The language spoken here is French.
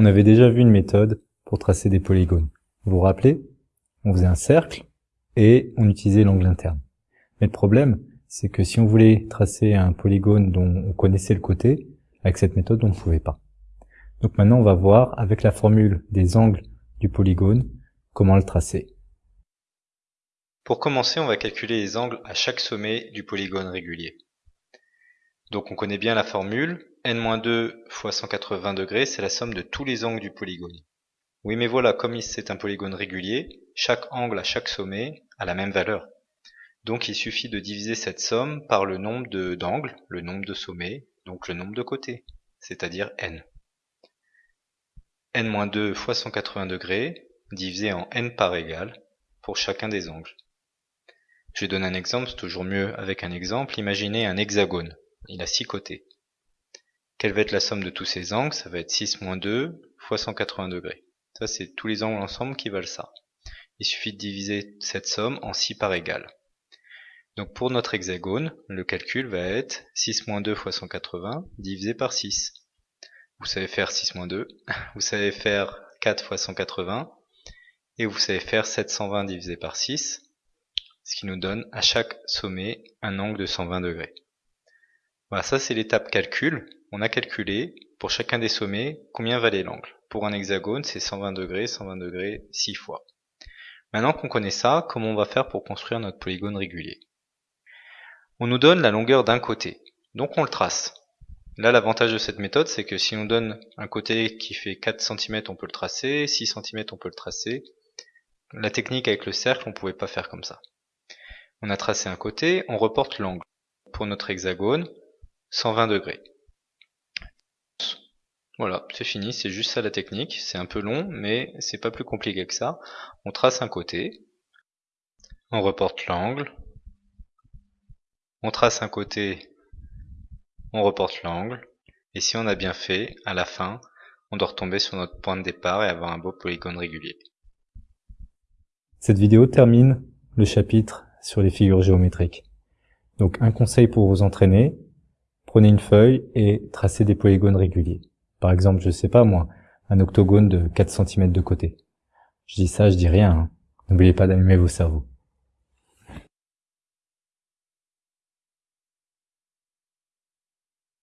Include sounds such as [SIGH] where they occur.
On avait déjà vu une méthode pour tracer des polygones. Vous vous rappelez? On faisait un cercle et on utilisait l'angle interne. Mais le problème, c'est que si on voulait tracer un polygone dont on connaissait le côté, avec cette méthode, on ne pouvait pas. Donc maintenant, on va voir avec la formule des angles du polygone comment le tracer. Pour commencer, on va calculer les angles à chaque sommet du polygone régulier. Donc on connaît bien la formule, n-2 fois 180 degrés, c'est la somme de tous les angles du polygone. Oui mais voilà, comme c'est un polygone régulier, chaque angle à chaque sommet a la même valeur. Donc il suffit de diviser cette somme par le nombre d'angles, le nombre de sommets, donc le nombre de côtés, c'est-à-dire n. n-2 fois 180 degrés divisé en n par égal pour chacun des angles. Je donne un exemple, c'est toujours mieux avec un exemple. Imaginez un hexagone, il a 6 côtés. Quelle va être la somme de tous ces angles? Ça va être 6 moins 2 fois 180 degrés. Ça, c'est tous les angles ensemble qui valent ça. Il suffit de diviser cette somme en 6 par égal. Donc pour notre hexagone, le calcul va être 6 moins 2 fois 180 divisé par 6. Vous savez faire 6 moins 2, [LAUGHS] vous savez faire 4 fois 180, et vous savez faire 720 divisé par 6, ce qui nous donne à chaque sommet un angle de 120 degrés. Voilà, ça c'est l'étape calcul. On a calculé pour chacun des sommets combien valait l'angle. Pour un hexagone, c'est 120 degrés, 120 degrés 6 fois. Maintenant qu'on connaît ça, comment on va faire pour construire notre polygone régulier? On nous donne la longueur d'un côté, donc on le trace. Là, l'avantage de cette méthode, c'est que si on donne un côté qui fait 4 cm, on peut le tracer, 6 cm, on peut le tracer. La technique avec le cercle, on ne pouvait pas faire comme ça. On a tracé un côté, on reporte l'angle. Pour notre hexagone, 120 degrés. Voilà, c'est fini, c'est juste ça la technique. C'est un peu long, mais c'est pas plus compliqué que ça. On trace un côté, on reporte l'angle, on trace un côté, on reporte l'angle, et si on a bien fait, à la fin, on doit retomber sur notre point de départ et avoir un beau polygone régulier. Cette vidéo termine le chapitre sur les figures géométriques. Donc un conseil pour vous entraîner, prenez une feuille et tracez des polygones réguliers. Par exemple, je sais pas moi, un octogone de 4 cm de côté. Je dis ça, je dis rien. Hein. N'oubliez pas d'allumer vos cerveaux.